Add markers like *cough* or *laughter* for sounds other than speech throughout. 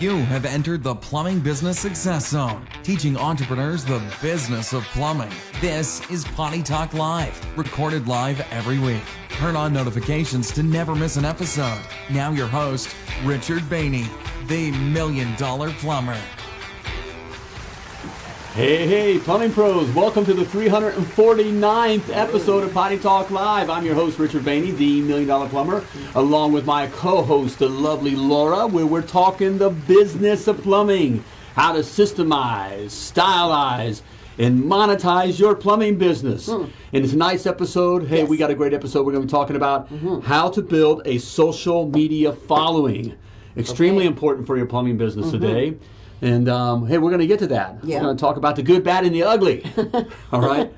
You have entered the Plumbing Business Success Zone, teaching entrepreneurs the business of plumbing. This is Potty Talk Live, recorded live every week. Turn on notifications to never miss an episode. Now, your host, Richard Bainey, the Million Dollar Plumber. Hey, hey, plumbing pros, welcome to the 349th episode of Potty Talk Live. I'm your host, Richard Bainey, the Million Dollar Plumber, along with my co host, the lovely Laura, where we're talking the business of plumbing, how to systemize, stylize, and monetize your plumbing business. Hmm. In tonight's episode, hey, we got a great episode. We're going to be talking about mm-hmm. how to build a social media following. Extremely Okay. important for your plumbing business mm-hmm. today. And um, hey, we're going to get to that. Yeah. We're going to talk about the good, bad, and the ugly. *laughs* All right.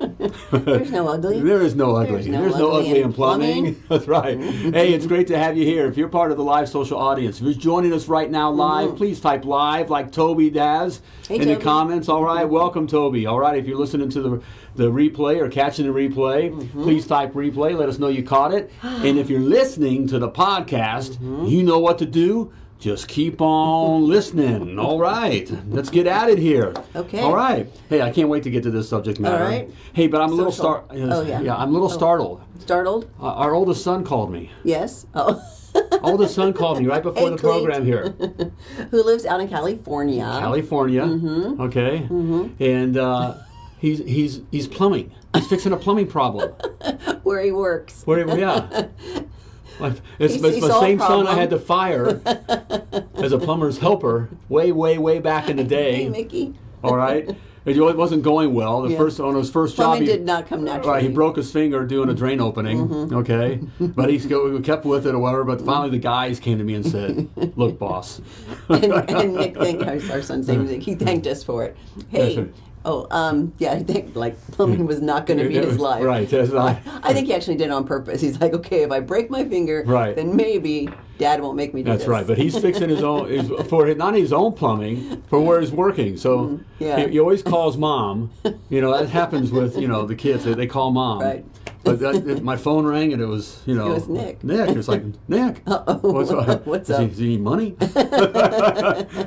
There's no ugly. There is no ugly. There's no There's no ugly ugly in in plumbing. plumbing. *laughs* That's right. hey, it's great to have you here. If you're part of the live social audience, if you're joining us right now live, please type live like Toby does Mm-hmm. Hey, in the comments. All right. Welcome, Toby. All right. If you're listening to the the replay or catching the replay, Mm-hmm. please type replay. Let us know you caught it. and if you're listening to the podcast, Mm-hmm. you know what to do. Just keep on listening. All right. Let's get at it here. Okay. All right. Hey, I can't wait to get to this subject matter. right. Hey, but I'm a little Social. star. Oh, yeah. Yeah, I'm a little Oh. startled. Startled? Uh, our oldest son called me. Yes. Oh. *laughs* Oldest son called me right before Hey, the Clete. program here. *laughs* Who lives out in California? California. Mm-hmm. Okay. And uh, he's he's he's plumbing. He's fixing a plumbing problem. *laughs* where he works. Where, he, yeah. It's, it's the same son I had to fire *laughs* as a plumber's helper way, way, way back in the day. Hey. Mickey. All right. It wasn't going well. The Yeah. first on his first job, he, did not come naturally. Right, he broke his finger doing a drain opening. Mm-hmm. Okay, *laughs* but he kept with it or whatever. But finally, the guys came to me and said, "Look, boss." *laughs* and, and Nick thanked our, our son's name. He thanked us for it. Hey. Oh, um, yeah, *laughs* I think like plumbing was not going to be his *laughs* life. Right, that's right. I think he actually did it on purpose. He's like, okay, if I break my finger, Right. then maybe Dad won't make me do That's this. right. But he's fixing his own his, *laughs* for his- not his own plumbing for where he's working. So Mm-hmm. Yeah. he, he always calls mom. You know that happens with you know the kids. They, they call mom. Right. But that, it- my phone rang and it was you know It was Nick. Nick. It's like Nick. *laughs* Uh-oh. What's up? *laughs* What's Does he- up? Does he need money? *laughs*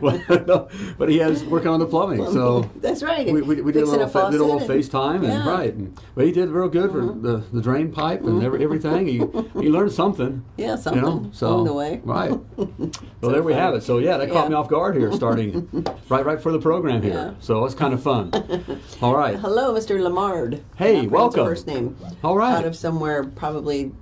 Well, no, but he has working on the plumbing. So That's right. we, we, we did a little fa- did a little faucet and- FaceTime and Yeah. Mm-hmm. right. And, but he did real good for the, the drain pipe and every, everything. He he learned something. Yeah, something You know, so along the way. right. Well, there we have it. So yeah, that caught me off guard here, starting right right for the program here. Yeah. So it's kind of fun. All right. Hello, Mr. Lamard. Hey, welcome. First name. All right. Out of somewhere probably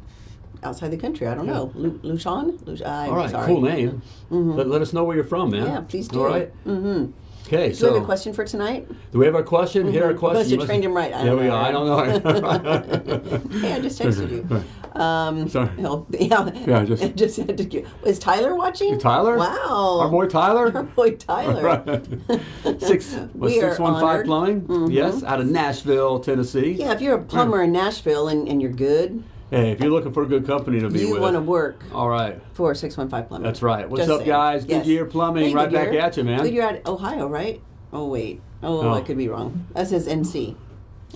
outside the country. I don't know. Lu- Lucian? Luc- I'm All right. sorry. Cool name. Let, let us know where you're from, man. Yeah, please do. All right. Mm-hmm. Okay. Do so we have a question for tonight? do we have a question? Here a question. Must have You trained him right. I There don't we know. are. I don't know. *laughs* Hey, I just texted you. *laughs* Um, Sorry. he'll- yeah, *laughs* Yeah, I just- just had to. Is Tyler watching? Tyler? Wow. Our boy Tyler? Our boy Tyler. Right. Six, We are six one five honored. plumbing. Yes, out of Nashville, Tennessee. Yeah, if you're a plumber in Nashville and, and you're good, Hey, if you're looking for a good company to be you with, you want to work all right. for 615 Plumbing. That's right. What's Just up, saying. guys? Yes. Goodyear Plumbing, Hey, right back at you, man. Goodyear out Ohio, right? Oh, wait. Oh, Oh. I could be wrong. That says NC.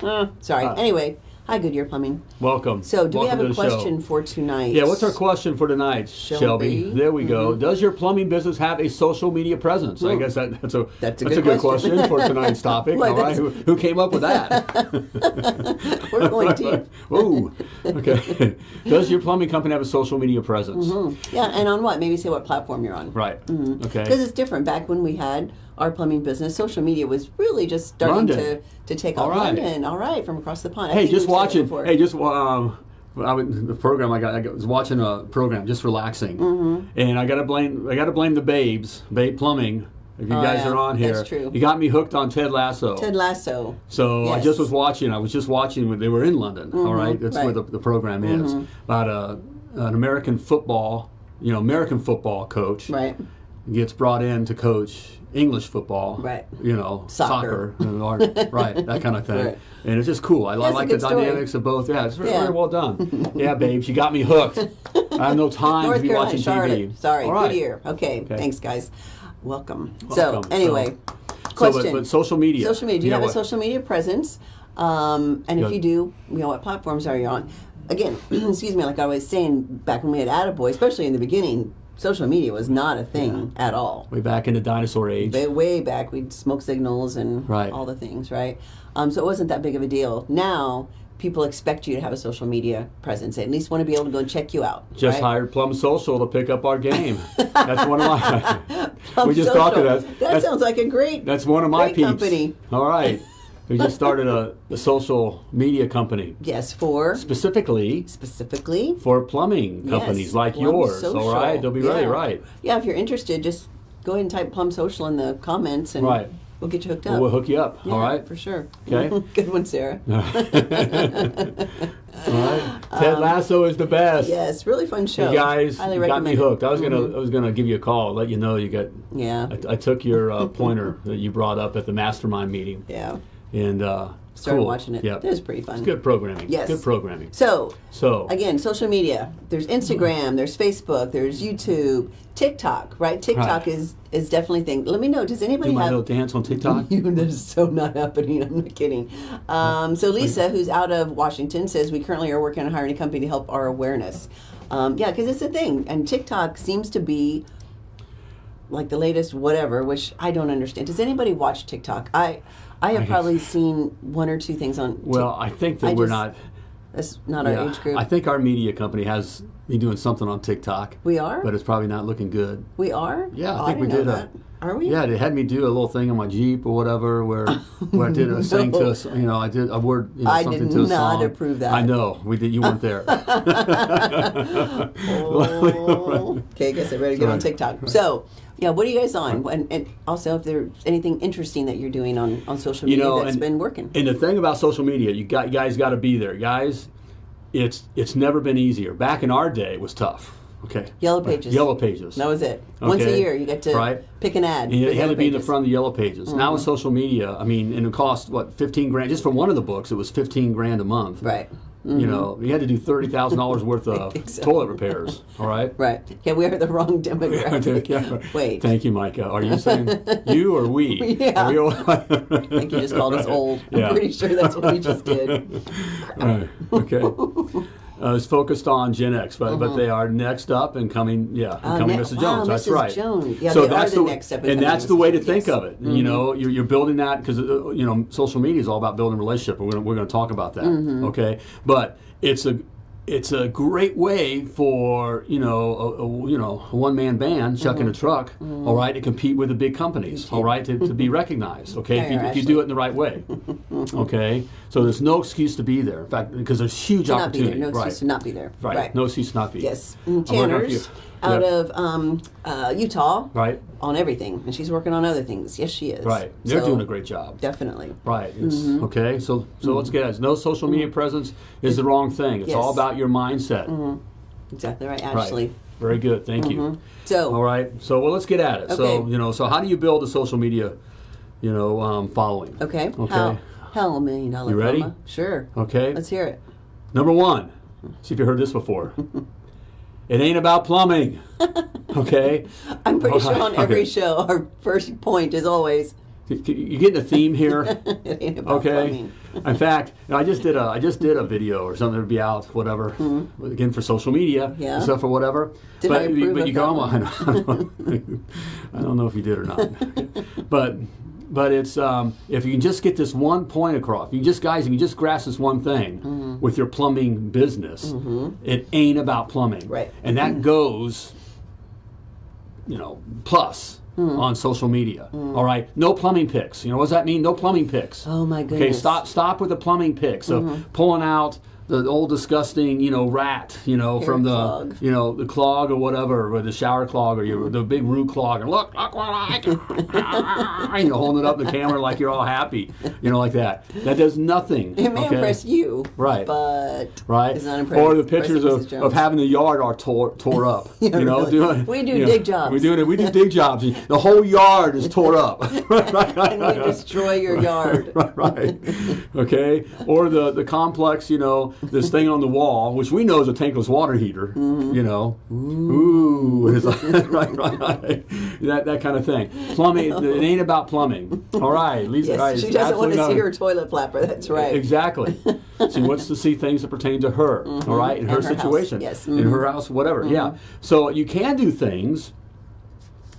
Uh, sorry. Uh, anyway, hi, Goodyear Plumbing. Welcome. So, do we have a question for tonight? Yeah, what's our question for tonight, Shelby? Shelby. Mm-hmm. There we go. Does your plumbing business have a social media presence? I guess that, that's a That's a good, good question. question. for *laughs* tonight's topic. Well, all right, who, who came up with that? *laughs* We're going deep. *laughs* Ooh, okay. Does your plumbing company have a social media presence? Yeah, and on what? Maybe say what platform you're on. Right. Because Okay. it's different. Back when we had our plumbing business, social media was really just starting London. to, to take off. right. London, all right, from across the pond. Hey, just watching. Hey, just um, I would, the program I got, I was watching a program, just relaxing, Mm-hmm. and I gotta blame, I gotta blame the Babes, Babe Plumbing. If you Oh, guys yeah, are on here, that's true. you got me hooked on Ted Lasso. Ted Lasso. So I just was watching. I was just watching when they were in London. all right, that's where the, the program is about a, an American football, you know, American football coach Right. gets brought in to coach English football, Right. You know, Soccer. soccer, art, *laughs* right? That kind of thing, Right. and it's just cool. I, That's like the story. dynamics of both. Yeah, it's very, Yeah. very well done. *laughs* yeah, babes, you got me hooked. I have no time North to be Carolina, watching Charlotte. TV. Sorry, All right. Goodyear. Okay, thanks, guys. Welcome. Welcome. So, anyway, So, question. but, but social media. Social media. Do you Yeah, have a social media presence? Um, and if you do, you know what platforms are you on? Again, *clears throat* excuse me, like I was saying back when we had Attaboy, especially in the beginning, social media was not a thing at all. Way back in the dinosaur age. Way, way back, we'd smoke signals and Right. all the things, right? Um, so it wasn't that big of a deal. Now people expect you to have a social media presence. They at least want to be able to go and check you out. Just right? hired Plum Social to pick up our game. That's one of my. *laughs* We just Social. talked to that. That sounds like a great. that's one of my great peeps. company. All right. We just started a, a social media company Yes, for specifically specifically for plumbing companies Yes, like Plum yours. Social. All right, they'll be ready. Yeah. Right. Yeah, if you're interested, just go ahead and type Plum Social in the comments, and Right. we'll get you hooked up. We'll hook you up. Yeah, all right. for sure. Okay. *laughs* Good one, Sarah. *laughs* All right. Ted Lasso is the best. Yes, really fun show. You guys highly got me hooked. I was gonna Mhm. I was gonna give you a call, let you know you got. Yeah, I, I took your uh, *laughs* pointer that you brought up at the mastermind meeting, yeah. And uh, Started cool. watching it. Yeah, It was pretty fun. it's good programming. Yes. good programming. So So again, social media. There's Instagram. There's Facebook. There's YouTube. TikTok. Right. TikTok Right. is is definitely thing. Let me know. Does anybody do my have? little dance on TikTok. *laughs* You, that is so not happening. I'm not kidding. Um, so Lisa, who's out of Washington, says we currently are working on hiring a company to help our awareness. Um, yeah, because it's a thing, and TikTok seems to be like the latest whatever, which I don't understand. Does anybody watch TikTok? I I have I probably seen one or two things on. Well, I think that I we're just- not. that's not yeah, our age group. I think our media company has me doing something on TikTok, we are. but it's probably not looking good. we are. Yeah, I Oh, think we didn't did know a- that. Are we? Yeah, they had me do a little thing on my Jeep or whatever, where where I did a *laughs* sing to us. You know, I did a word. You know, I something did to a not song. approve that. I know we did. You weren't there. Oh. *laughs* okay, I guess I better get on Right. TikTok. So, yeah, what are you guys on? And, and also, if there's anything interesting that you're doing on, on social You media know, that's and- been working. And the thing about social media, you got you guys got to be there, guys. It's it's never been easier. Back in our day, it was tough. Okay. Yellow Pages. Yellow pages. that was it. Once a year, you get to Right. pick an ad. And you had to be in the front of the yellow pages. Now Mm-hmm. with social media, I mean, and it cost what fifteen grand just for one of the books. It was fifteen grand a month. Right. Mm-hmm. You know, you had to do thirty thousand dollars *laughs* worth of so. toilet repairs. All right. Right. Yeah, we are the wrong *laughs* demographic. Yeah. Wait. Thank you, Micah. Are you saying *laughs* you or we? Yeah. Are we all- I think you just called us old. Yeah. I'm pretty sure that's what we just did. Right. Okay. Uh, it's focused on Gen X, but, but they are next up and coming. Yeah, Mm-hmm. Uh, coming ne- wow, Jones. That's Mrs. right. Jones. Yeah, so that's the next step in and that's the way to think yes. of it. You know, you're, you're building that because uh, you know social media is all about building relationship. We're we're gonna talk about that. Mm-hmm. Okay, but it's a it's a great way for you know a, a you know a one man band chucking Mm-hmm. a truck. all right, to compete with the big companies. All right, to, to be *laughs* recognized. Okay, if you, if you do it in the right way. okay, so there's no excuse to be there. In fact, because there's huge To not be there. opportunity. No excuse to not be there. Right. Right. No excuse to not be. Yes. And Tanner's you. Out Yeah. of um, uh, Utah Right. on everything, and she's working on other things. Yes, she is. Right. They're So, doing a great job. Definitely. Right. It's Mm-hmm. okay. So so let's get it. No social media presence is the wrong thing. It's Yes. all about your mindset. Exactly right, Ashley. Right. Very good. Thank you. So, All right. So well, let's get at it. So you know, so how do you build a social media, you know, um, following? okay. Okay. How, how a million dollar You ready? Sure. Okay. Let's hear it. Number one. See if you heard this before. *laughs* it ain't about plumbing. *laughs* Okay. I'm pretty sure on every okay. show, our first point is always, You getting a theme here? *laughs* it ain't about Okay. plumbing. In fact, you know, I just did a I just did a video or something to be out, whatever. Hmm. Again for social media. Yeah. stuff or whatever. Did but I you- approve but of you that go *laughs* one? on. I don't know if you did or not. but but it's um, if you can just get this one point across, if you just guys, if you just grasp this one thing Mm-hmm. with your plumbing business, it ain't about plumbing, Right. And that goes you know, plus Hmm. on social media. All right, no plumbing pics. You know, what does that mean? No plumbing pics. Oh, my Okay, goodness. Mm-hmm. stop, stop with the plumbing pics of pulling out the old disgusting, you know, rat, you know, Hair from the, clog. you know, the clog or whatever, or the shower clog or your the big root clog, and look, look what I can, *laughs* you know, holding it up in the camera like you're all happy, you know, like that. That does nothing. It may okay? impress you, Right. but Right, it's not impressive. or the pictures of, of having the yard all tore, tore *laughs* up. Yeah, you know, really. doing We do you know, dig jobs. We do it. We do *laughs* dig jobs. The whole yard is tore up. and we destroy your yard. right, right. Okay, or the the complex, you know, this thing on the wall, which we know is a tankless water heater. Mm-hmm. You know, ooh, like, *laughs* right, right, right, that that kind of thing. Plumbing, it ain't about plumbing. All right, Lisa. Yes, right, she doesn't want to see her toilet flapper. That's right. Exactly. she wants to see things that pertain to her, all right, in And her, her house, situation, yes. in her house, whatever. Yeah. So you can do things.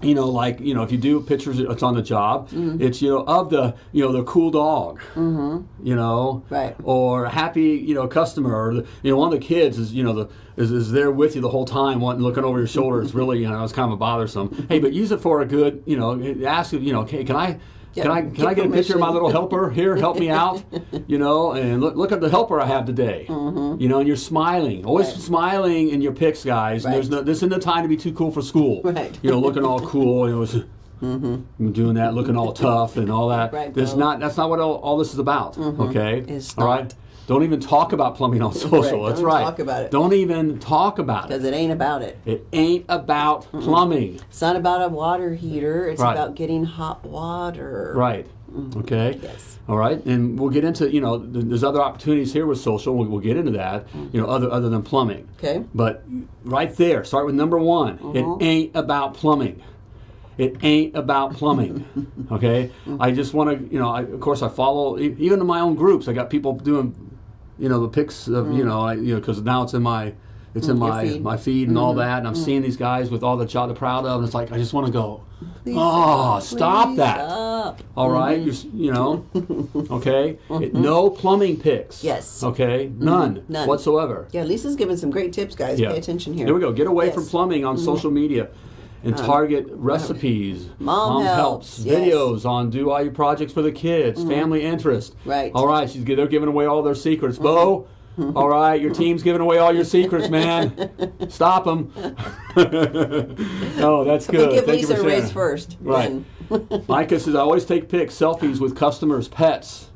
You know, like you know, if you do pictures, it's on the job. It's you know of the you know the cool dog. Mm-hmm. You know, Right. Or a happy you know customer, or the, you know one of the kids is you know the is, is there with you the whole time, wanting looking over your shoulder. It's really you know it's kind of bothersome. hey, but use it for a good you know ask you know okay, can I. Yeah, can I can get I get a picture of my little helper here? Help me out, *laughs* you know. And look look at the helper I have today. You know, and you're smiling, always. Right. smiling in your pics, guys. And there's Right. no this isn't the time to be too cool for school. Right. You know, looking all cool. You know, it's- *laughs* I'm doing that, looking all tough and all that. Right, That's not that's not what all, all this is about. Okay, It's all right. Don't even talk about plumbing on social. Right, That's don't right. talk about it. Don't even talk about it. Because it ain't about it. It ain't about plumbing. It's not about a water heater. It's Right. about getting hot water. Right. Mm-hmm. Okay. Yes. All right, and we'll get into you know there's other opportunities here with social. We'll, we'll get into that. Mm-hmm. You know, other other than plumbing. Okay. But right there, start with number one. Uh-huh. It mm-hmm. ain't about plumbing. It ain't about plumbing. *laughs* Okay. I just want to you know I, of course I follow even in my own groups. I got people doing you know the pics of you know I, you know because now it's in my it's in Mm, your my feed. Mm-hmm. my feed and all that, and I'm seeing these guys with all the job they're proud of, and it's like I just want to go. Lisa, oh, stop that! stop. All right, you, s- you know, *laughs* okay. It- no plumbing pics. Mm-hmm. Yes. Mm-hmm. Okay, none, None. whatsoever. Yeah, Lisa's giving some great tips, guys. Yeah. Pay attention here. There we go. Get away Yes. from plumbing on social media. And target recipes, Mom helps, yes. videos on do all your projects for the kids, mm-hmm. family interest. Right. All right, she's they're giving away all their secrets. Bo, mm-hmm. *laughs* all right, your team's giving away all your secrets, man. *laughs* Stop them. *laughs* oh, that's good. We give Thank you Lisa for a raise first. Right. Micah says, I always take pics, selfies with customers' pets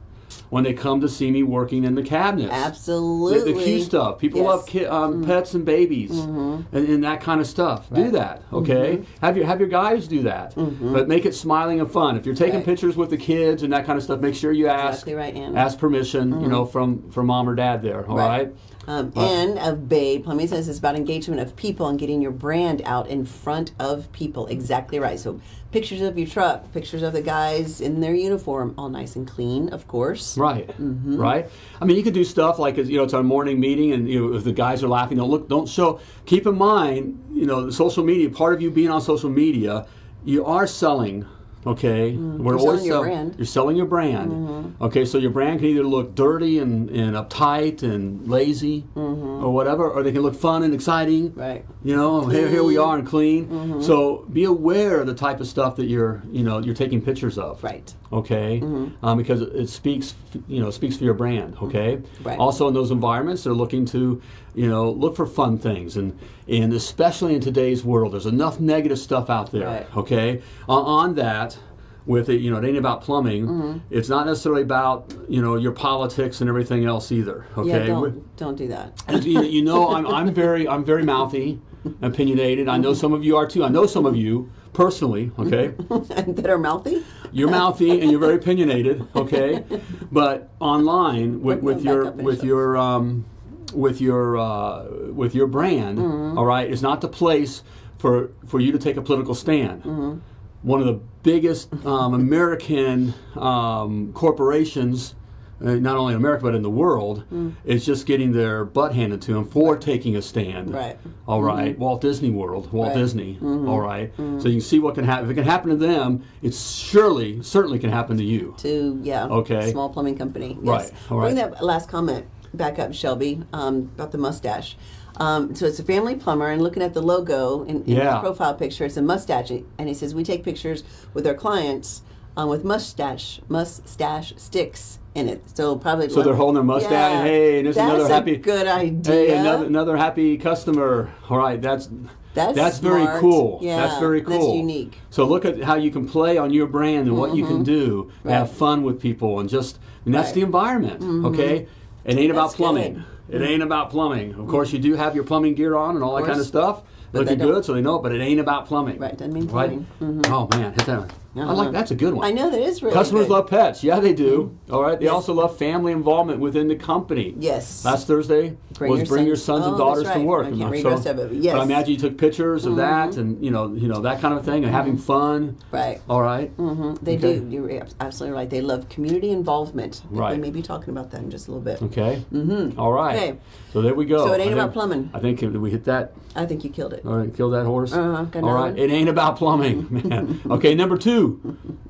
when they come to see me working in the cabinets. Absolutely. the cute stuff. People Yes. Mm-hmm. love ki- um, pets and babies and, and that kind of stuff. Do that, okay? Have your have your guys do that, but make it smiling and fun. If you're taking Mm-hmm. Right. pictures with the kids and that kind of stuff, make sure you ask Exactly right, ask permission. You know, from from mom or dad there. All Right. right. Um, and of Bay Plumbing says it's about engagement of people and getting your brand out in front of people. Exactly right. So pictures of your truck, pictures of the guys in their uniform, all nice and clean, of course. Right, Mm-hmm. right. I mean, you could do stuff like you know, it's our morning meeting, and you know, if the guys are laughing, don't look, don't show. Keep in mind, you know, the social media. Part of you being on social media, you are selling. Okay, we're Mm-hmm. You're always selling your sell- brand. Mm-hmm. You're selling your brand. Okay, so your brand can either look dirty and, and uptight and lazy, or whatever, or they can look fun and exciting. Mm-hmm. Right. You know, here, here we are and clean. Mm-hmm. So be aware of the type of stuff that you're, you know, you're taking pictures of Right. okay um, because it, it speaks you know speaks for your brand okay Right. also in those environments they're looking to you know look for fun things and and especially in today's world there's enough negative stuff out there Right. okay on, on that with it you know it ain't about plumbing Mm-hmm. it's not necessarily about you know your politics and everything else either okay Yeah, don't, don't do that. you, you know, I'm, I'm very I'm very mouthy, opinionated. I know some of you are too. I know some of you personally. Okay, *laughs* that are mouthy? you're mouthy and you're very opinionated. Okay, *laughs* but online with, with your with your um, with your uh, with your brand, Mm-hmm. all right, is not the place for for you to take a political stand. Mm-hmm. One of the biggest um, American um, corporations uh, not only in America but in the world, Mm. is just getting their butt handed to them for taking a stand. Right. All right. Walt Disney World, Walt Right. Disney. all right. So you can see what can happen. If it can happen to them, it surely, certainly can happen to you. To, yeah. Okay. Small plumbing company. Yes. Right, all Bring that last comment back up, Shelby, um, about the mustache. Um, so it's a family plumber, and looking at the logo in, in Yeah. his profile picture, it's a mustache, and he says we take pictures with our clients um, with mustache mustache sticks in it. So probably So they're holding their mustache. Hey, and this is That's another a happy- good idea. Hey, another another happy customer. All right, that's That's that's very cool. Yeah, that's very that's cool. unique. Mm-hmm. So look at how you can play on your brand and what you can do. to Have fun with people and just and that's Right. the environment. Okay, it ain't about That's plumbing. good. It ain't about plumbing. Of course, you do have your plumbing gear on and all that kind of stuff. But Looking good, so they know. it, But it ain't about plumbing. Right, doesn't mean Right? plumbing. Mm-hmm. Oh man, hit that. I like that's a good one. I know that is really Customers good. love pets. Yeah, they do. All right. They Yes. also love family involvement within the company. Yes. Last Thursday Bring was your bring your sons- sons oh, and that's daughters to work. I can't And read so- the rest of it, but but. I imagine you took pictures of that and you know you know that kind of thing and having fun. Right. All right. Mhm. They Okay. do. You're absolutely right. They love community involvement. I Right. We may be talking about that in just a little bit. Okay. Mm-hmm. All right. Okay. So there we go. So it ain't I about think- plumbing. I think did we hit that. I think you killed it. All right, kill that horse. Uh-huh, got All another right, one? it ain't about plumbing, *laughs* man. okay, number two,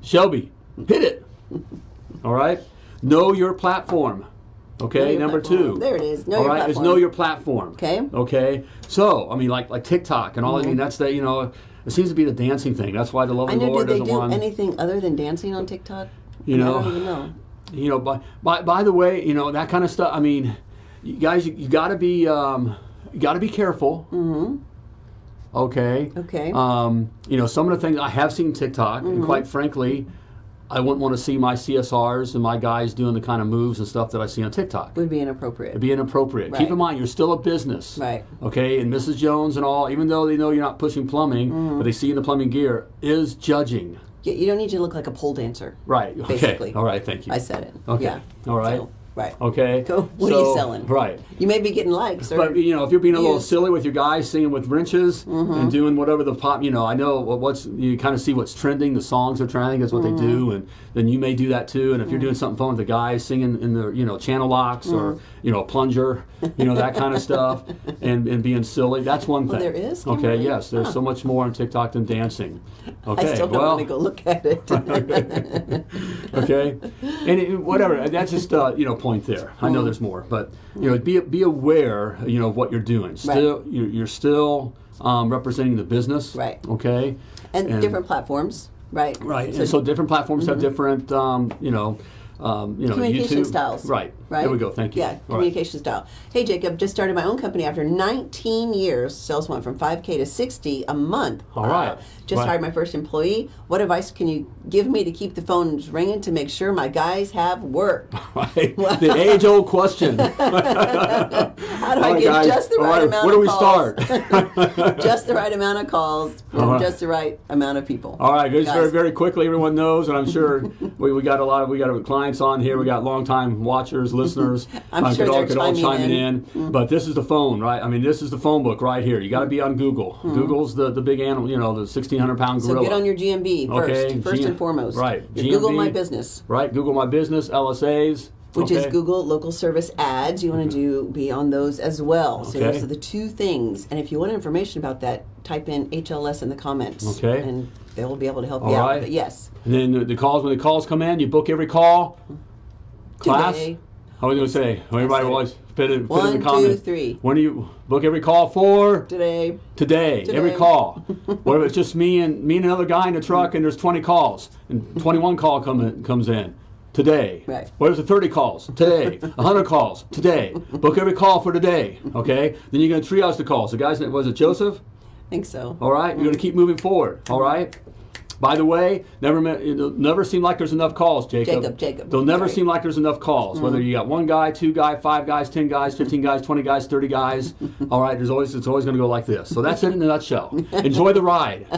Shelby, hit it. All right, know your platform. Okay, number platform. two. There it is. Know All your right, is platform. know your platform. Okay. Okay. So I mean, like like TikTok and all. I mean, Mm-hmm. that's the you know, it seems to be the dancing thing. That's why the I lovely know. Lord doesn't do want. anything other than dancing on TikTok? You know, I don't even know. you know by, by by the way you know that kind of stuff i mean you guys you, you got to be um you got to be careful mm-hmm. Okay Okay. um you know some of the things i have seen tiktok Mm-hmm. and quite frankly i wouldn't want to see my csrs and my guys doing the kind of moves and stuff that i see on tiktok Would be inappropriate. It'd be inappropriate. Right. Keep in mind, you're still a business. Right. Okay, and Mrs. Jones and all, even though they know you're not pushing plumbing, Mm-hmm. but they see you in the plumbing gear, is judging. You, you don't need to look like a pole dancer. Right. *laughs* Okay. Basically. All right. Thank you. I said it. Okay. Yeah. All right. So, right. Okay. Go. What are you selling? Right. You may be getting likes. Or, But you know, if you're being a little silly with your guys singing with wrenches Mm-hmm. and doing whatever the pop, you know, I know what- what's you kind of see what's trending. The songs are trending. That's what Mm-hmm. they do, and then you may do that too. And if you're doing something fun with the guys singing in the you know channel locks or Mm-hmm. you know a plunger, you know that kind of stuff, *laughs* and and being silly, that's one thing. there is? Okay. Yes. There's Huh. so much more on TikTok than dancing. Okay. I still don't well, want to go look at it. *laughs* okay and it, whatever that's just uh, you know point there i Mm. know there's more but you know be be aware you know of what you're doing still you're, you're still um, representing the business Right. okay and, different platforms. Right. right and so different platforms have different um, you know um, you know communication YouTube. styles. right Right. there we go thank you Yeah, All right. communication style. Hey, Jacob, just started my own company after 19 years. Sales went from 5K to 60 a month. All right. Just Right. hired my first employee. What advice can you give me to keep the phones ringing to make sure my guys have work? *laughs* Right. *laughs* the age old question *laughs* How do I right, get guys. just the right, right, amount where do of we calls? start just the right amount of calls from right. just the right amount of people. All right, just Guys. very, very quickly, everyone knows, and I'm sure we, we got a lot of we got clients on here. We got longtime watchers, listeners. *laughs* I'm uh, sure could all, could all chiming in. in. Mm-hmm. But this is the phone, right? I mean, this is the phone book right here. You got to be on Google. Mm-hmm. Google's the, the big animal, you know, the 1,600 pound So get on your GMB first, Okay, first G- and foremost. right, Your Google My Business. right, Google My Business, LSAs. which is? Google local service ads. You want to mm-hmm. do be on those as well. So Okay. those are the two things. And if you want information about that, type in HLS in the comments. Okay. And they will be able to help All you out. right. But yes, And then the, the calls when the calls come in, you book every call. Class. Today. Are we going to say? Everybody was it. always put it, put One, in the two, comments. three. When do you book every call for? today. Today, today. every call. *laughs* what if it's just me and me and another guy in the truck and there's 20 calls and 21 call come in, comes in today. Right. What if it's 30 calls today? *laughs* 100 calls today. Book every call for today. Okay. Then you're going to triage the calls. The guy's name was it Joseph? I think so. All right. You're going to keep moving forward. All right. By the way, never it'll never seem like there's enough calls, Jacob. Jacob, Jacob. They'll never Sorry. seem like there's enough calls. Whether mm. you got one guy, two guy, five guys, ten guys, fifteen guys, twenty guys, thirty guys. *laughs* all right. There's always it's always going to go like this. So that's it in a nutshell. Enjoy the ride.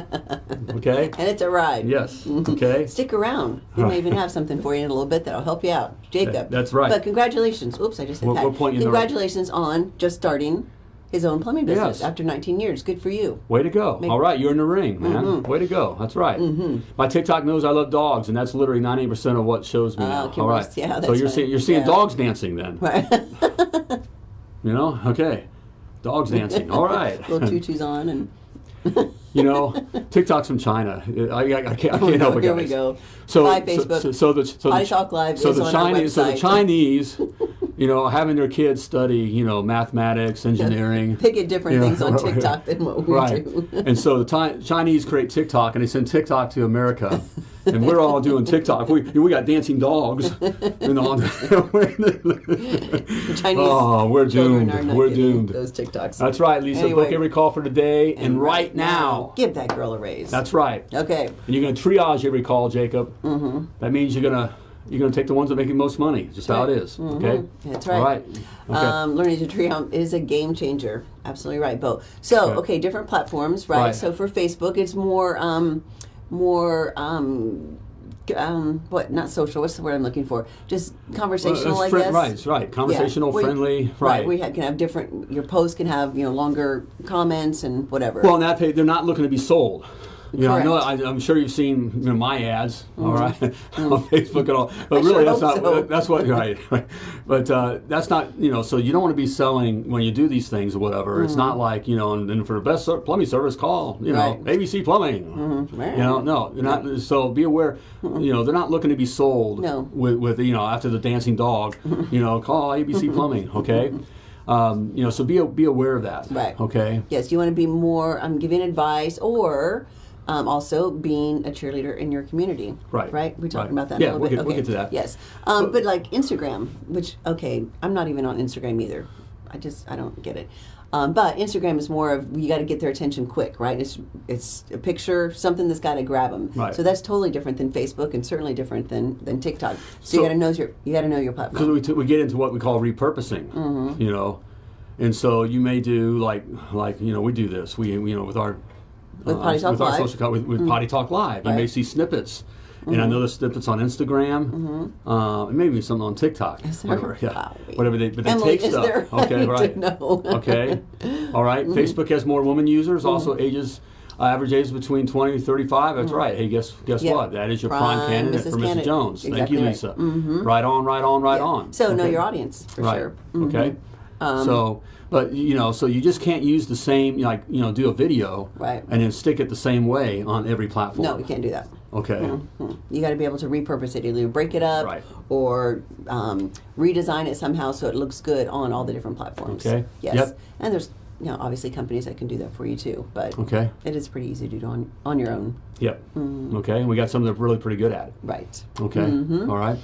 Okay. *laughs* And it's a ride. Yes. Mm-hmm. Okay. Stick around. We may even have something for you in a little bit that'll help you out. Jacob. That- that's right. But congratulations. Oops, I just hit We're- that. we're pointing in the right- Congratulations on just starting his own plumbing business Yes. after 19 years. Good for you. Way to go. All right, you're in the ring, man. Mm-hmm. Way to go. That's right. My TikTok knows I love dogs, and that's literally 98% of what shows me now. okay, All right. yeah, so you're right. seeing you're seeing Yeah. dogs dancing then. Right. *laughs* You know? Okay. Dogs *laughs* dancing. All right. Little *laughs* tutus on and you know, TikTok's from China. I, I, I can't, I can't help it, Here guys. we go. So, so, Facebook. so, so the so the, Talk Live so is the Chinese so the. Chinese, *laughs* you know, having their kids study, you know, mathematics, engineering. Get different you know, things on *laughs* TikTok than what we right. do. and so the Chinese create TikTok and they send TikTok to America, *laughs* and we're all doing TikTok. We we got dancing dogs. Know, The *laughs* Chinese oh, we're doomed. are not We're doomed. Those TikToks. That's right, Lisa. Anyway. Book every call for today and, right now. give that girl a raise. That's right. okay. And you're going to triage every call, Jacob. Mm-hmm. That means you're going to you're going to take the ones that make you most money. Just how it is, right. is. Okay. That's right. All right. Okay. Um, learning to home is a game changer. Absolutely right, Bo. So, Right. okay, different platforms, right? Right. So for Facebook, it's more um, more um, um, what not social? What's the word I'm looking for? Just conversational, Well, I guess. Right, right. Conversational, you- friendly, Right. right. We can have different. Your posts can have you know longer comments and whatever. Well, on that page, they're not looking to be sold. You know, I know, Correct. Mm-hmm. I, I'm sure you've seen you know, my ads, all right, *laughs* on Facebook and all. But I really, sure that's not. so. That's what *laughs* right. right. But uh, that's not. You know, so you don't want to be selling when you do these things or whatever. It's not like you know, and, and for the best plumbing service, call you know Mm-hmm. Right. ABC Plumbing. Mhm. You know, no, not. So be aware. You know, they're not looking to be sold. No. With, with you know after the dancing dog. *laughs* You know, call ABC Plumbing. Okay. Um, you know, so be be aware of that. Right. Okay. Yes, you want to be more I'm um, giving advice or um, also being a cheerleader in your community. Right, Right. We're talking right. about that. Yeah, a little we'll bit. get- we'll okay. get to that. Yes, um, but like Instagram, which okay, I'm not even on Instagram either. I just I don't get it. Um, but Instagram is more of you got to get their attention quick, right? It's it's a picture, something that's got to grab them. Right. So that's totally different than Facebook, and certainly different than than TikTok. So, So- you got to know your you got to know your platform. because we, t- we get into what we call repurposing Mm-hmm. you know and so you may do like like you know we do this we you know with our With Potty Talk with our Live. Mm-hmm. social co- with, with potty talk live you may Right. Mm-hmm. see snippets and I know there's snippets on Instagram, uh, and maybe something on TikTok, whatever, yeah, Wow. whatever they, but they Emily, take stuff. there? *laughs* Okay, right. know. okay, all right. Mm-hmm. Facebook has more women users, also ages, uh, average age between 20 and 35. That's right. Hey, guess guess Mm-hmm. What? That is your prime, Prime candidate Mrs. for Mrs. Candidate. Jones. Thank Exactly you, right. Lisa. Mhm. Right on, right on, right Yeah. on. So know your audience for right. sure. Mhm. Okay. Um, so, but you know, so you just can't use the same, like you know, do a video Right. and then stick it the same way on every platform. No, you can't do that. Okay. Mhm. You got to be able to repurpose it, either break it up Right. or um, redesign it somehow so it looks good on all the different platforms. Okay. Yes. Yep. And there's, you know, obviously companies that can do that for you too, but Okay. it is pretty easy to do on on your own. Yep. Mm-hmm. Okay. And we got some that are really pretty good at it. Right. Okay. Mm-hmm. All right.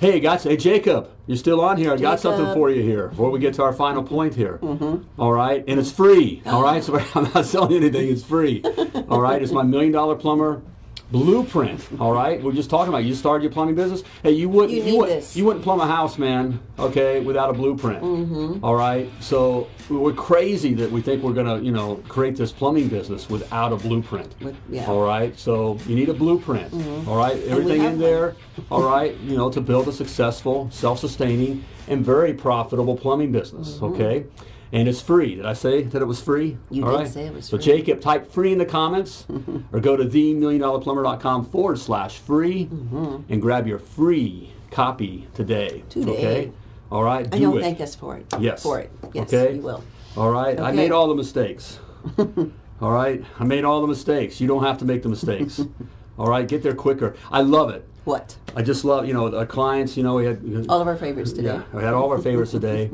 Hey, got hey Jacob, you're still on here. I got something for you here before we get to our final point here. Mm-hmm. All right, and it's free. All right, *laughs* so *laughs* I'm not selling anything. It's free. All right, it's my million dollar plumber blueprint. All right, we're just talking about you started your plumbing business. Hey, you wouldn't You you, would, this. you wouldn't plumb a house, man. Okay, without a blueprint. All right, so we're crazy that we think we're gonna you know create this plumbing business without a blueprint. With- yeah. All right, so you need a blueprint. All right, everything in there. All right, you know, to build a successful, self-sustaining, and very profitable plumbing business. Mm-hmm. Okay, and it's free. Did I say that it was free? You All did right. say it was so free. Jacob, type free in the comments, *laughs* or go to themilliondollarplumber.com forward slash free, mm-hmm. and grab your free copy today. Today. Okay. All right. And do you'll it. thank us for it. Yes. For it. Yes, Okay. you will. All right. I made all the mistakes. *laughs* all right. I made all the mistakes. You don't have to make the mistakes. *laughs* all right. Get there quicker. I love it. What? I just love, you know, our clients, you know, we had. All of our favorites today. Yeah, we had all of our favorites today.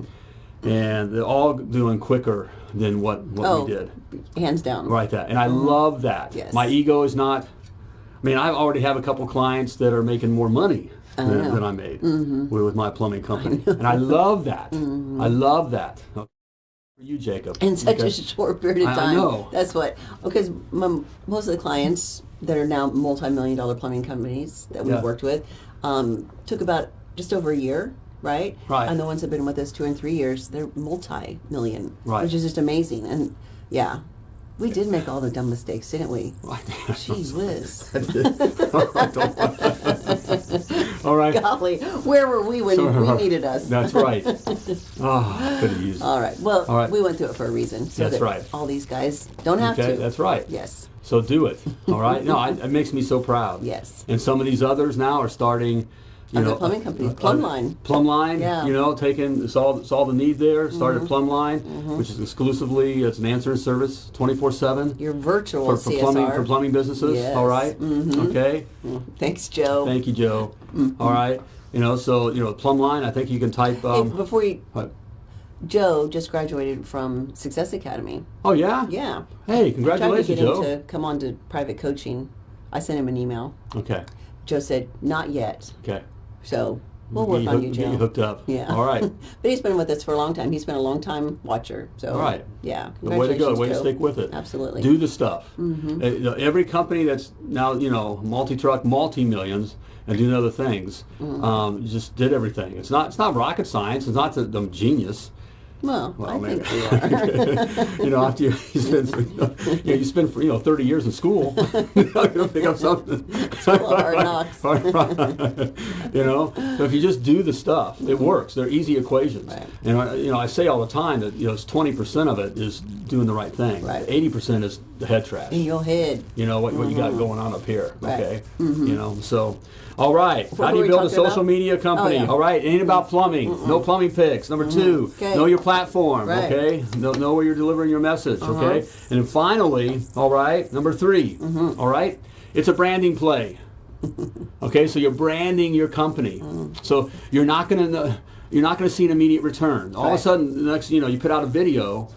And they're all doing quicker than what, what Oh, we did. hands down. Right, that. And I love that. Yes. My ego is not. I mean, I already have a couple clients that are making more money than. Mm-hmm. than I made with, with my plumbing company. and I love that. *laughs* I love that. Okay. For you, Jacob. in such a short period of I- I time. know. That's what because most of the clients that are now multi-million dollar plumbing companies that we've Yeah. worked with um, took about just over a year, right? Right. And the ones that've been with us two and three years, they're multi-million, Right. which is just amazing. And yeah, we did make all the dumb mistakes, didn't we? *laughs* Gee whiz. *laughs* *laughs* Oh, all right. Golly, where were we when we needed us? That's right. Oh, could have used. All right. Well, All right. we went through it for a reason, so That's that right. all these guys don't have Okay, to. that's right. Yes. So do it. All right. No, I, it makes me so proud. Yes. And some of these others now are starting. You Other know, plumbing companies. uh, Plumline. Plumline. Yeah. Mm-hmm. You know, taking solve solve the need there. Started Plumline, which is exclusively it's an answering service, twenty four seven Your virtual for, for plumbing for plumbing businesses. Yes. All right? Mhm. Okay. Thanks, Joe. Thank you, Joe. Mm-hmm. All right. You know, so you know, Plumline. I think you can type. Hey, Um, before you, what? Joe just graduated from Success Academy. Oh yeah. Yeah. Hey, I tried to congratulations, get him Joe. to come on to private coaching. I sent him an email. Okay. Joe said, not yet. Okay. So we'll Get work you on you, get Joe. you hooked up. Yeah. All right. *laughs* but he's been with us for a long time. He's been a long time watcher. So All right. Yeah. The way to go, way to stick with it. Absolutely. Do the stuff. You know, every company that's now, you know, multi-truck, multi-millions, and doing other things, Mm-hmm. um, just did everything. It's not, it's not rocket science. It's not that I'm genius. Well, I maybe. think *laughs* you know, after you, you spend, you know, you spend you know thirty years in school, you're not going to pick up something. *laughs* hard knocks. you know, so if you just do the stuff, it mm-hmm. works. They're easy equations. Right. And I, you know, I say all the time that you know, it's twenty percent of it is doing the right thing. Right. Eighty percent is the head trash. In your head. You know what, what you got mm-hmm. going on up here. Right. Okay. Mm-hmm. You know, so all right. What How do you build a social about? media oh, company? Oh, yeah. All right. It ain't about plumbing. No plumbing picks. Number two, know your platform. Right. Uh-huh. Okay. Know, know where you're delivering your message. Okay. And then finally, all right. Number 3 Mm-hmm. all right. It's a branding play. *laughs* okay. So you're branding your company. Mm. So you're not going to you're not going to see an immediate return. All of a sudden, the next you know you put out a video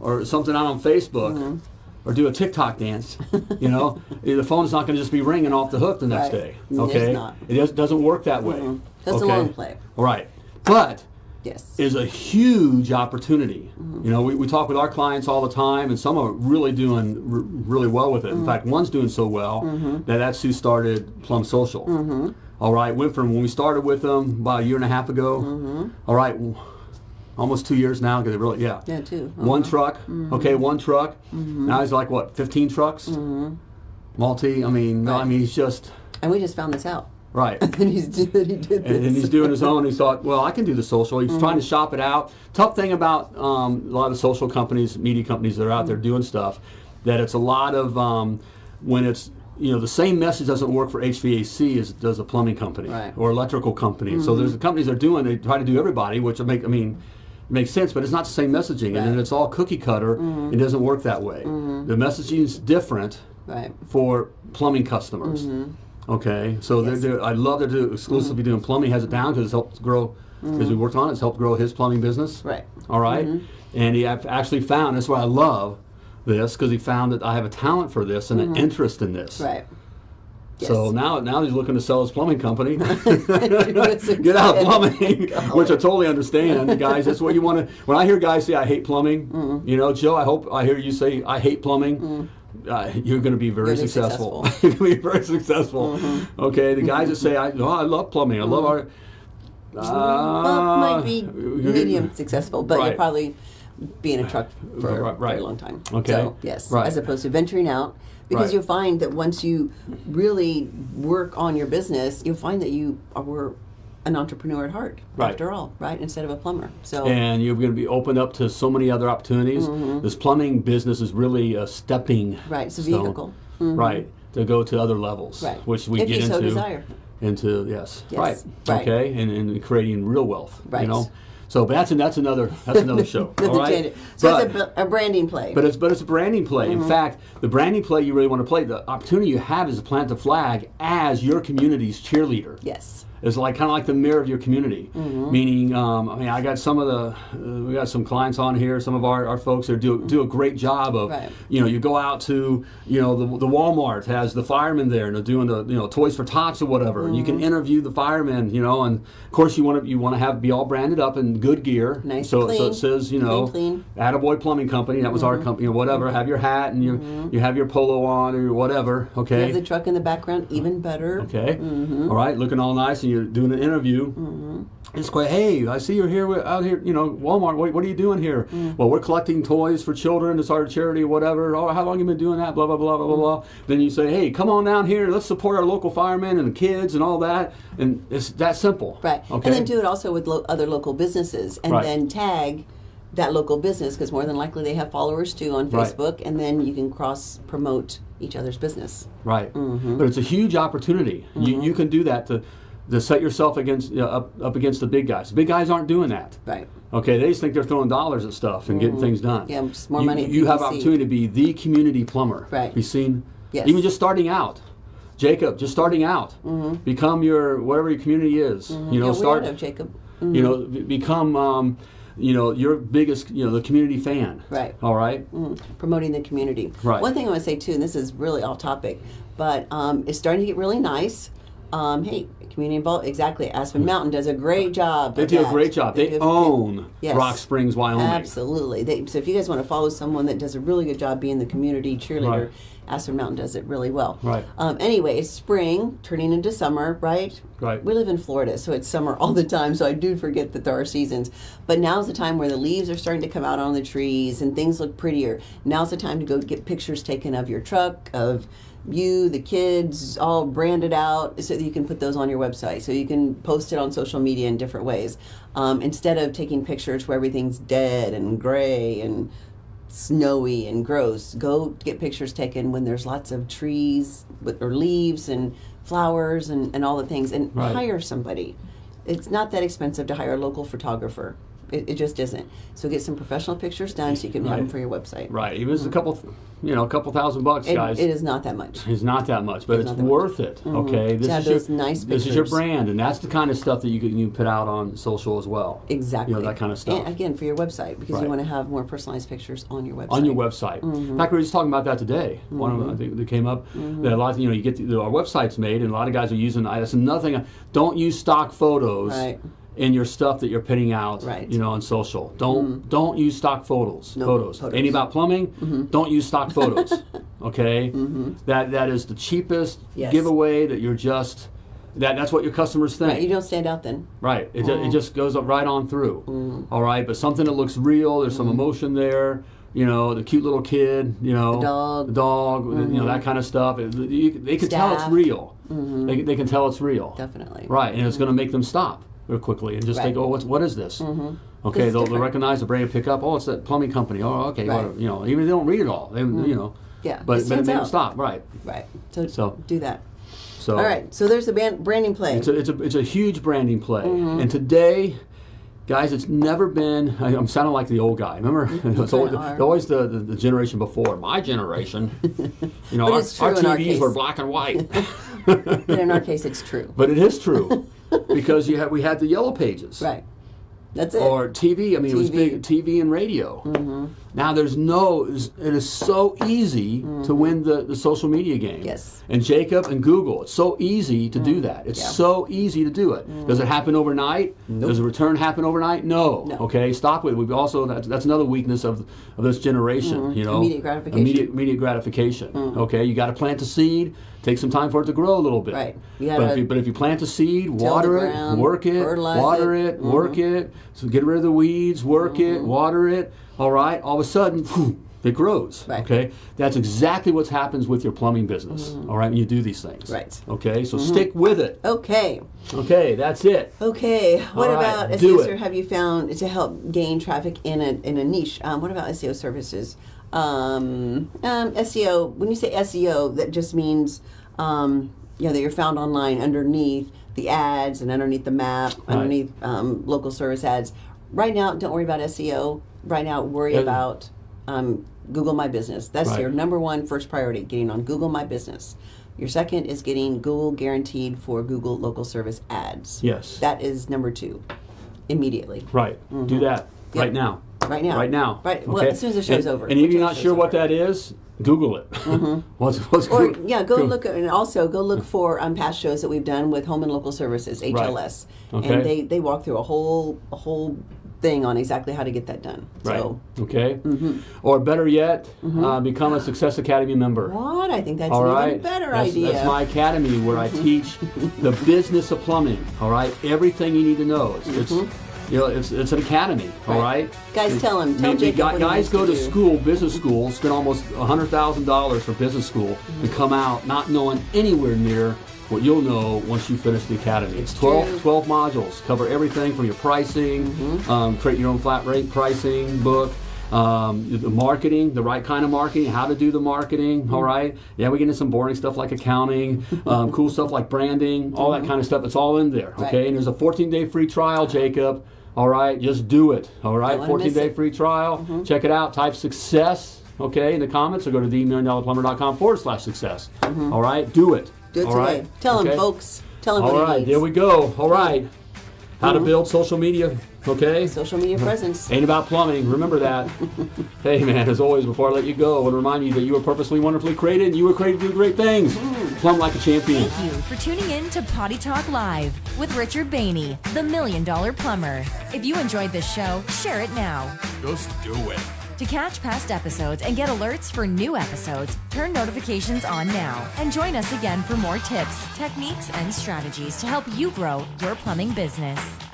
or something out on Facebook Mm-hmm. or do a TikTok dance, you know, *laughs* the phone's not going to just be ringing off the hook the next Right. day. It's Okay, not. it does, doesn't work that way. That's a long play. All right, but Yes. is a huge opportunity. Mm-hmm. You know, we, we talk with our clients all the time, and some are really doing r- really well with it. Mm-hmm. In fact, one's doing so well that that's who started Plum Social. All right, went from when we started with them about a year and a half ago. Mm-hmm. all right, almost two years now because it really, yeah. Yeah, two One Uh-huh. truck, okay, one truck. Mm-hmm. Now he's like what, 15 trucks? Multi, I mean, no, I mean, he's just, And we just found this out. Right. *laughs* And he's that he did this. and, he's doing his own. He thought, well, I can do the social. He's trying to Mm-hmm. shop it out. Tough thing about um, a lot of social companies, media companies that are out there Mm-hmm. doing stuff, that it's a lot of um, when it's you know the same message doesn't work for HVAC as it does a plumbing company Right. or electrical company. So there's the companies that are doing. They try to do everybody, which make I mean. Makes sense, but it's not the same messaging, and then it's all cookie cutter. It doesn't work that way. The messaging is different right. for plumbing customers. Okay, so Mm-hmm. Yes. they're, they're, I love they're do, exclusively doing plumbing. Has it down because it's helped grow. Because we worked on it, it's helped grow his plumbing business. Mm-hmm. Right. All right? and he actually found. That's why I love this because he found that I have a talent for this and an interest in this. Mm-hmm. Right. So now, now he's looking to sell his plumbing company. *laughs* *laughs* Get out plumbing, *laughs* which I totally understand, guys. That's what you want to. When I hear guys say I hate plumbing, Mm-hmm. you know, Joe, I hope I hear you say I hate plumbing. Uh, you're going to *laughs* be very successful. successful. you're going to be very successful. Okay, the guys that say I, oh, I love plumbing, I love our. well, might be Uh, medium successful, but Right. you'll probably be in a truck for Right, a right. very long time. Okay. So, yes, Right. as opposed to venturing out. Because you'll find that once you really work on your business, you'll find that you are an entrepreneur at heart, Right. after all, right? Instead of a plumber. So, and you're going to be opened up to so many other opportunities. This plumbing business is really a stepping Mm-hmm. Right, it's a stone, vehicle. Mm-hmm. right, to go to other levels, Right. which we If get you so into. desire. Into yes, Yes, right, right. okay, and, and creating real wealth, you Right. know. So, but that's that's another that's another *laughs* show, all right. So But- it's a, a branding play. but it's but it's a branding play. Mm-hmm. In fact, the branding play you really want to play, the opportunity you have is to plant the flag as your community's cheerleader. yes. It's like kind of like the mirror of your community. Mm-hmm. Meaning, um, I mean, I got some of the uh, we got some clients on here. Some of our, our folks that do do a great job of Right. you know you go out to you know the, the Walmart has the firemen there and they're doing the you know Toys for Tots or whatever. And you Mm-hmm. can interview the firemen, you know, and of course you want to you want to have be all branded up in good gear. Nice, so so it says you know Clean, clean. Attaboy Plumbing Company. That was our company or whatever. Have your hat and you you have your polo on or whatever. okay. You have the truck in the background, even better. Okay. Mm-hmm. All right. Looking all nice, and you're doing an interview. It's quite. Hey, I see you're here with, out here. You know, Walmart. What, what are you doing here? Mm. Well, we're collecting toys for children. It's our charity, or whatever. Oh, how long you been doing that? Blah blah blah blah blah blah. Then you say, hey, come on down here. Let's support our local firemen and the kids and all that. And it's that simple. Right. Okay. And then do it also with lo- other local businesses and Right. then tag that local business because more than likely they have followers too on Right. Facebook and then you can cross promote each other's business. Right. Mm-hmm. But it's a huge opportunity. You, you can do that to, to set yourself against you know, up, up against the big guys. The big guys aren't doing that. Right. Okay, they just think they're throwing dollars at stuff and getting things done. Mm-hmm. Yeah, just more you, money You have opportunity to be the community plumber. Right. Be seen. Yes. Even just starting out. Jacob, just starting out. Mm. Become your whatever your community is. You know, Mm-hmm. yeah, start. we had of Jacob. You know, become. Um, you know, your biggest. You know, the community fan. Right. All right? Mm, promoting the community. Right. One thing I want to say too, and this is really off topic, but um, it's starting to get really nice. Um, hey, community involved. Exactly. Aspen Mountain does a great job. They do a great job. They give- own Yes. Rock Springs, Wyoming. Absolutely. They, so if you guys want to follow someone that does a really good job being the community cheerleader, Right. Aspen Mountain does it really well. Right. Um, anyway, it's spring turning into summer, right? Right. We live in Florida, so it's summer all the time. So I do forget that there are seasons. But now's the time where the leaves are starting to come out on the trees and things look prettier. Now's the time to go get pictures taken of your truck, of you, the kids, all branded out, so that you can put those on your website. So you can post it on social media in different ways. Um, instead of taking pictures where everything's dead and gray and snowy and gross. Go get pictures taken when there's lots of trees with, or leaves and flowers and, and all the things and Right. hire somebody. It's not that expensive to hire a local photographer. It, it just isn't. So get some professional pictures done so you can have them for your website. Right. Even if it's a couple, you know, a couple thousand bucks, It, guys. it is not that much. It's not that much, but It's it's, that much. worth it. Mm-hmm. Okay, this is your nice this is your brand, and that's the kind of stuff that you can you put out on social as well. Exactly. You know that kind of stuff And again, for your website, because Right. you want to have more personalized pictures on your website. on your website. Mm-hmm. In fact, we were just talking about that today. One of them mm-hmm. I think that came up. Mm-hmm. That a lot, of, you know, you get the, our websites made, and a lot of guys are using. That's another thing. Don't use stock photos. Right. In your stuff that you're putting out, Right. Mm-hmm. you know, on social, don't don't use stock photos. No, photos. photos. Mm-hmm. Any about plumbing? Don't use stock photos. *laughs* okay, that that is the cheapest Yes. giveaway. That you're just that that's what your customers think. Right, you don't stand out then. Right. It, Mm. it just goes up right on through. All right. But something that looks real. There's some emotion there. You know, the cute little kid. You know, The dog. the dog. You know that kind of stuff. It- you- they can tell it's Staff. real. They, they can tell it's real. Definitely. Right. And it's going to make them stop quickly and just Right. think, oh, what's what is this? Okay. They'll, they'll recognize the brand, pick up. Oh, it's that plumbing company. Oh, okay. Right. You know, even if they don't read it all. They, you know. Yeah, But it but it stands made them out. stop. Right. Right. So, So- do that. So. All right. So there's a band, branding play. It's a, it's a, it's a huge branding play. Mm-hmm. And today, guys, it's never been, I, I'm sounding like the old guy. Remember? *laughs* it's always, kinda always the, the, the generation before. My generation, *laughs* you know, our, our in our TVs were black and white. *laughs* but in our case, it's true. but it is true *laughs* because you had, we had the yellow pages. Right. That's it. Or TV, I mean, it was big TV and radio. Mm-hmm. Now there's no, it is so easy to mm-hmm. win the, the social media game. Yes. And Jacob and Google, it's so easy to do mm-hmm. that. It's Yeah. so easy to do it. Mm-hmm. Does it happen overnight? Does the return happen overnight? No. No. Okay, stop with it. We've also, that's, that's another weakness of, of this generation, you know. Immediate gratification. Immediate, immediate gratification. Okay, you got to plant a seed, take some time for it to grow a little bit. Right. You but, if you, but if you plant a seed, the water it, work it, water it. it, work it, so get rid of the weeds, work it, Mm-hmm. water it. All right, all of a sudden, phew, it grows. Right. Okay, that's exactly what happens with your plumbing business. All right, when you do these things. Right. Okay, so stick with it. okay. Okay, that's it. Okay. What All right, about do SEO it. have you found to help gain traffic in a in a niche? Um, what about SEO services? Um, um, SEO. When you say SEO, that just means um, you know that you're found online underneath the ads and underneath the map, underneath um, local service ads. Right now, don't worry about SEO. Right now, worry Yeah. about um, Google My Business. That's Right. your number one first priority, getting on Google My Business. Your second is getting Google guaranteed for Google local service ads. Yes. That is number two, immediately. Right. Do that Yep. right now. Right now. Right now. Right. Well, Okay? as soon as the show's and, over. And if you're not sure what that is, Google it. *laughs* what's, what's Or yeah, go look at, and also go look for um, past shows that we've done with Home and Local Services (HLS), Okay. and they they walk through a whole a whole thing on exactly how to get that done. Right. So okay. Mm-hmm. Or better yet, uh, become a Success Academy member. what I think that's All an right. even better that's, idea. That's my academy where I teach the business of plumbing. All right. Everything you need to know. It's, it's you know it's, it's an academy. All Mm-hmm. Right. right. Guys, tell 'em. Tell Maybe Jacob guy- what he guys go to to school, business school, spend almost hundred thousand dollars for business school, and come out not knowing anywhere near what you'll know once you finish the academy. It's 12, 12 modules, cover everything from your pricing, Mm-hmm. um, create your own flat rate pricing book. Um, the marketing, the right kind of marketing, how to do the marketing. Mm-hmm. all right. Yeah, we get into some boring stuff like accounting, *laughs* um, cool stuff like branding, all that kind of stuff. It's all in there. Mm-hmm. Right. Okay. And there's a 14 day free trial, Jacob. All right. Just do it. All right. 14 day it. Mm-hmm. free trial. Check it out. Type success. Okay, in the comments, or go to themilliondollarplumber.com forward slash success. All right, do it. Mm-hmm. Do it All today. right? Tell Okay? folks. Tell them All what right, he there we go. All right. How Mm-hmm. to build social media Okay? Social media presence. Ain't about plumbing. Remember that. *laughs* hey, man, as always, before I let you go, I want to remind you that you were purposely, wonderfully created and you were created to do great things. Mm. Plumb like a champion. Thank you for tuning in to Potty Talk Live with Richard Bainey, the Million Dollar Plumber. If you enjoyed this show, share it now. Just do it. To catch past episodes and get alerts for new episodes, turn notifications on now and join us again for more tips, techniques, and strategies to help you grow your plumbing business.